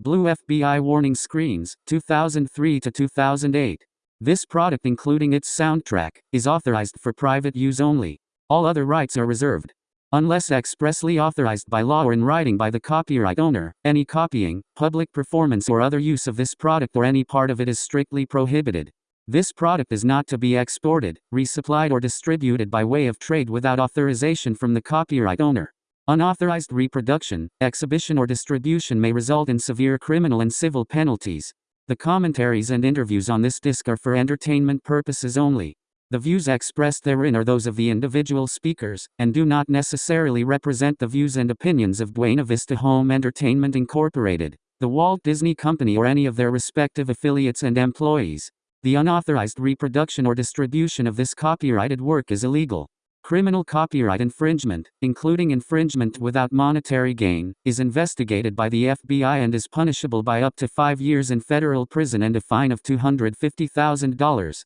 Blue FBI Warning Screens, 2003 to 2008. This product, including its soundtrack, is authorized for private use only. All other rights are reserved. Unless expressly authorized by law or in writing by the copyright owner, any copying, public performance, or other use of this product or any part of it is strictly prohibited. This product is not to be exported, resupplied, or distributed by way of trade without authorization from the copyright owner. Unauthorized reproduction, exhibition, or distribution may result in severe criminal and civil penalties. The commentaries and interviews on this disc are for entertainment purposes only. The views expressed therein are those of the individual speakers, and do not necessarily represent the views and opinions of Buena Vista Home Entertainment Incorporated, the Walt Disney Company, or any of their respective affiliates and employees. The unauthorized reproduction or distribution of this copyrighted work is illegal. Criminal copyright infringement, including infringement without monetary gain, is investigated by the FBI and is punishable by up to five years in federal prison and a fine of $250,000.